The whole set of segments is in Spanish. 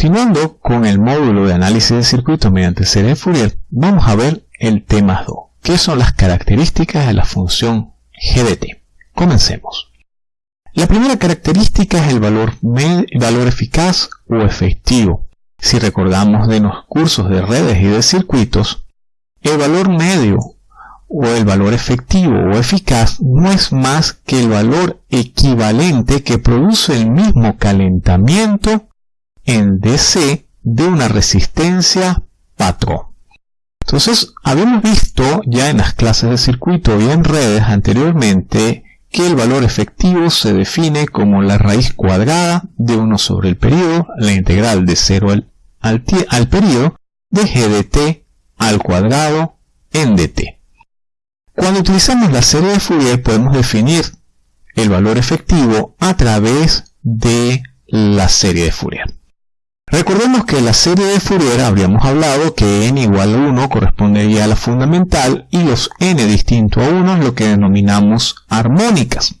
Continuando con el módulo de análisis de circuitos mediante serie de Fourier, vamos a ver el tema 2, que son las características de la función g de t. Comencemos. La primera característica es el valor, valor eficaz o efectivo. Si recordamos de los cursos de redes y de circuitos, el valor medio o el valor efectivo o eficaz no es más que el valor equivalente que produce el mismo calentamiento en DC de una resistencia patrón. Entonces, habíamos visto ya en las clases de circuito y en redes anteriormente que el valor efectivo se define como la raíz cuadrada de 1 sobre el periodo, la integral de 0 al, al, al periodo, de g de t al cuadrado en dt. Cuando utilizamos la serie de Fourier podemos definir el valor efectivo a través de la serie de Fourier. Recordemos que la serie de Fourier habríamos hablado que n igual a 1 correspondería a la fundamental y los n distinto a 1 es lo que denominamos armónicas.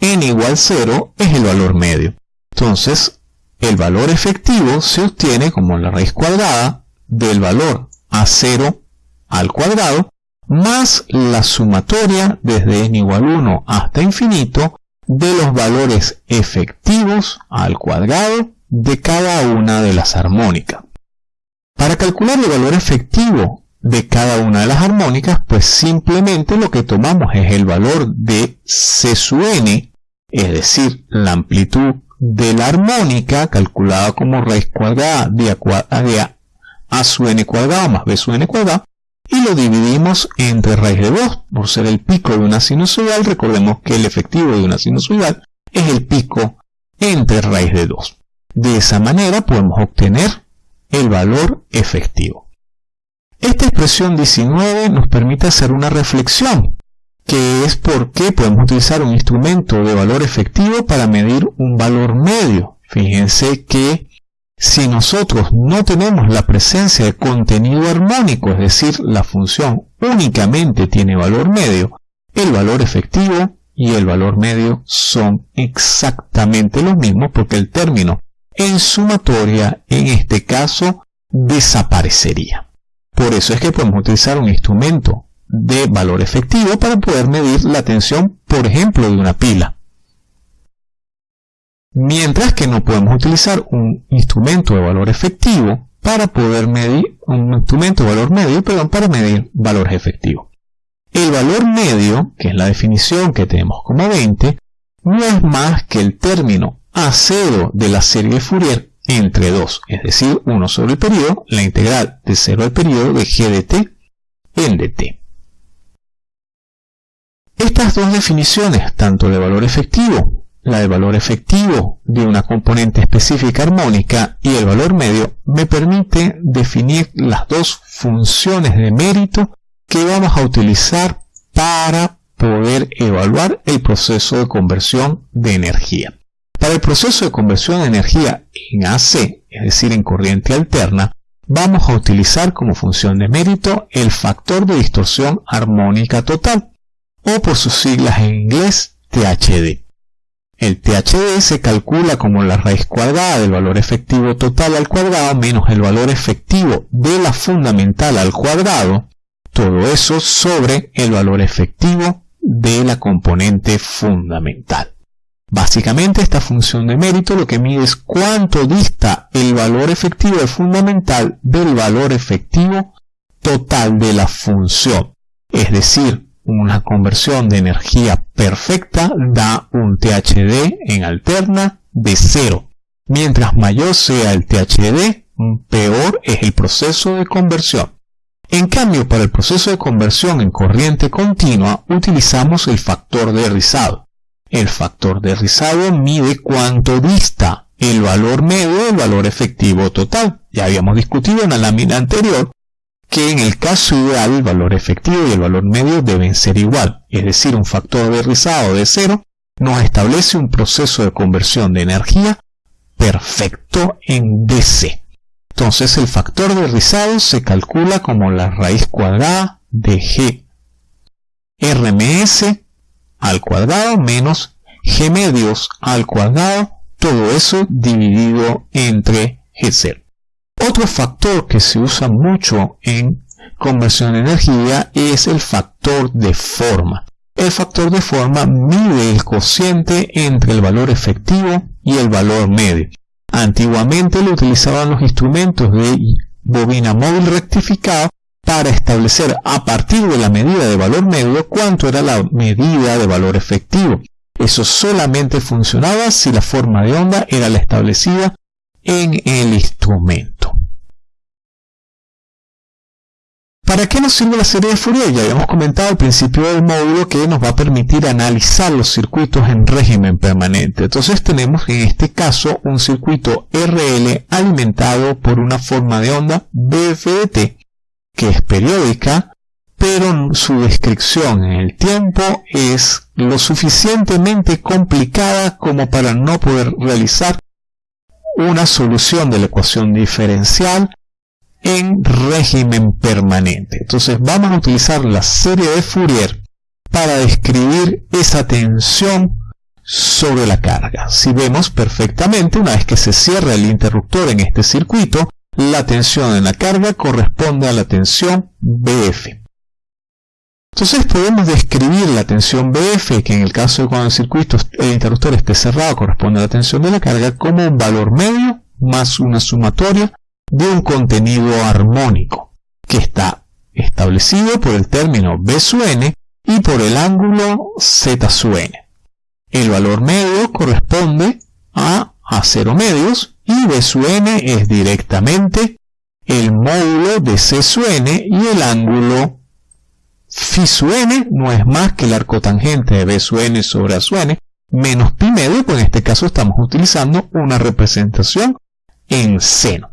n igual 0 es el valor medio. Entonces, el valor efectivo se obtiene como la raíz cuadrada del valor a 0 al cuadrado más la sumatoria desde n igual 1 hasta infinito de los valores efectivos al cuadrado de cada una de las armónicas. Para calcular el valor efectivo de cada una de las armónicas, pues simplemente lo que tomamos es el valor de C sub n, es decir, la amplitud de la armónica calculada como raíz cuadrada de a, a sub n cuadrado más b sub n cuadrado, y lo dividimos entre raíz de 2, por ser el pico de una sinusoidal, recordemos que el efectivo de una sinusoidal es el pico entre raíz de 2. De esa manera podemos obtener el valor efectivo. Esta expresión 19 nos permite hacer una reflexión, que es por qué podemos utilizar un instrumento de valor efectivo para medir un valor medio. Fíjense que si nosotros no tenemos la presencia de contenido armónico, es decir, la función únicamente tiene valor medio, el valor efectivo y el valor medio son exactamente los mismos porque el término en sumatoria, en este caso, desaparecería. Por eso es que podemos utilizar un instrumento de valor efectivo para poder medir la tensión, por ejemplo, de una pila. Mientras que no podemos utilizar un instrumento de valor efectivo para poder medir un instrumento de valor medio, perdón, para medir valores efectivos. El valor medio, que es la definición que tenemos como 20, no es más que el término a 0 de la serie de Fourier entre 2, es decir, 1 sobre el periodo, la integral de 0 al periodo de g de t en dt. Estas dos definiciones, tanto de valor efectivo, la de valor efectivo de una componente específica armónica y el valor medio, me permite definir las dos funciones de mérito que vamos a utilizar para poder evaluar el proceso de conversión de energía. Para el proceso de conversión de energía en AC, es decir, en corriente alterna, vamos a utilizar como función de mérito el factor de distorsión armónica total, o por sus siglas en inglés THD. El THD se calcula como la raíz cuadrada del valor efectivo total al cuadrado menos el valor efectivo de la fundamental al cuadrado, todo eso sobre el valor efectivo de la componente fundamental. Básicamente esta función de mérito lo que mide es cuánto dista el valor efectivo de fundamental del valor efectivo total de la función. Es decir, una conversión de energía perfecta da un THD en alterna de 0. Mientras mayor sea el THD, peor es el proceso de conversión. En cambio, para el proceso de conversión en corriente continua utilizamos el factor de rizado. El factor de rizado mide cuánto dista el valor medio del valor efectivo total. Ya habíamos discutido en la lámina anterior que en el caso ideal el valor efectivo y el valor medio deben ser igual, es decir, un factor de rizado de cero nos establece un proceso de conversión de energía perfecto en DC. Entonces el factor de rizado se calcula como la raíz cuadrada de G RMS al cuadrado menos g medios al cuadrado, todo eso dividido entre g0. Otro factor que se usa mucho en conversión de energía es el factor de forma. El factor de forma mide el cociente entre el valor efectivo y el valor medio. Antiguamente lo utilizaban los instrumentos de bobina móvil rectificado para establecer a partir de la medida de valor medio cuánto era la medida de valor efectivo. Eso solamente funcionaba si la forma de onda era la establecida en el instrumento. ¿Para qué nos sirve la serie de Fourier? Ya habíamos comentado al principio del módulo que nos va a permitir analizar los circuitos en régimen permanente. Entonces tenemos en este caso un circuito RL alimentado por una forma de onda BFDT que es periódica, pero su descripción en el tiempo es lo suficientemente complicada como para no poder realizar una solución de la ecuación diferencial en régimen permanente. Entonces vamos a utilizar la serie de Fourier para describir esa tensión sobre la carga. Si vemos perfectamente, una vez que se cierra el interruptor en este circuito, la tensión en la carga corresponde a la tensión BF. Entonces podemos describir la tensión BF, que en el caso de cuando el circuito, el interruptor esté cerrado, corresponde a la tensión de la carga, como un valor medio más una sumatoria de un contenido armónico, que está establecido por el término B su n y por el ángulo Z su n. El valor medio corresponde a a cero medios y B su n es directamente el módulo de C su n y el ángulo phi su n no es más que el arco tangente de B su n sobre A su n menos pi medio, pues en este caso estamos utilizando una representación en seno.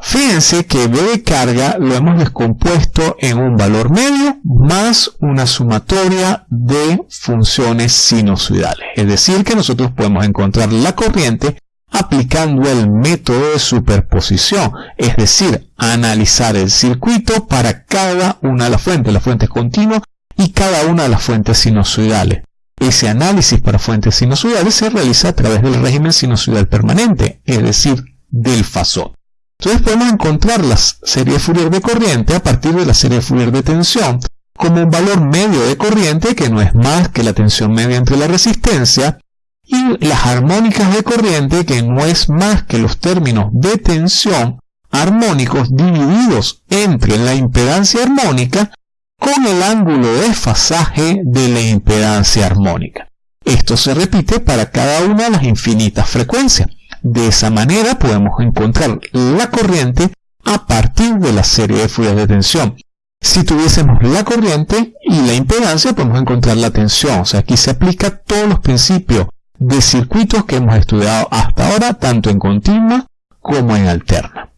Fíjense que B de carga lo hemos descompuesto en un valor medio más una sumatoria de funciones sinusoidales. Es decir, que nosotros podemos encontrar la corriente aplicando el método de superposición, es decir, analizar el circuito para cada una de las fuentes, las fuentes continuas y cada una de las fuentes sinusoidales. Ese análisis para fuentes sinusoidales se realiza a través del régimen sinusoidal permanente, es decir, del fasor. Entonces podemos encontrar la serie Fourier de corriente a partir de la serie Fourier de tensión como un valor medio de corriente que no es más que la tensión media entre la resistencia y las armónicas de corriente que no es más que los términos de tensión armónicos divididos entre la impedancia armónica con el ángulo de desfasaje de la impedancia armónica. Esto se repite para cada una de las infinitas frecuencias. De esa manera podemos encontrar la corriente a partir de la serie de Fourier de tensión. Si tuviésemos la corriente y la impedancia, podemos encontrar la tensión. O sea, aquí se aplica todos los principios de circuitos que hemos estudiado hasta ahora, tanto en continua como en alterna.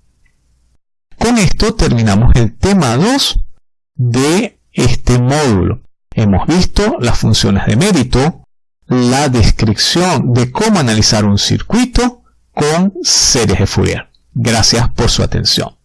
Con esto terminamos el tema 2 de este módulo. Hemos visto las funciones de mérito, la descripción de cómo analizar un circuito con series de Fourier. Gracias por su atención.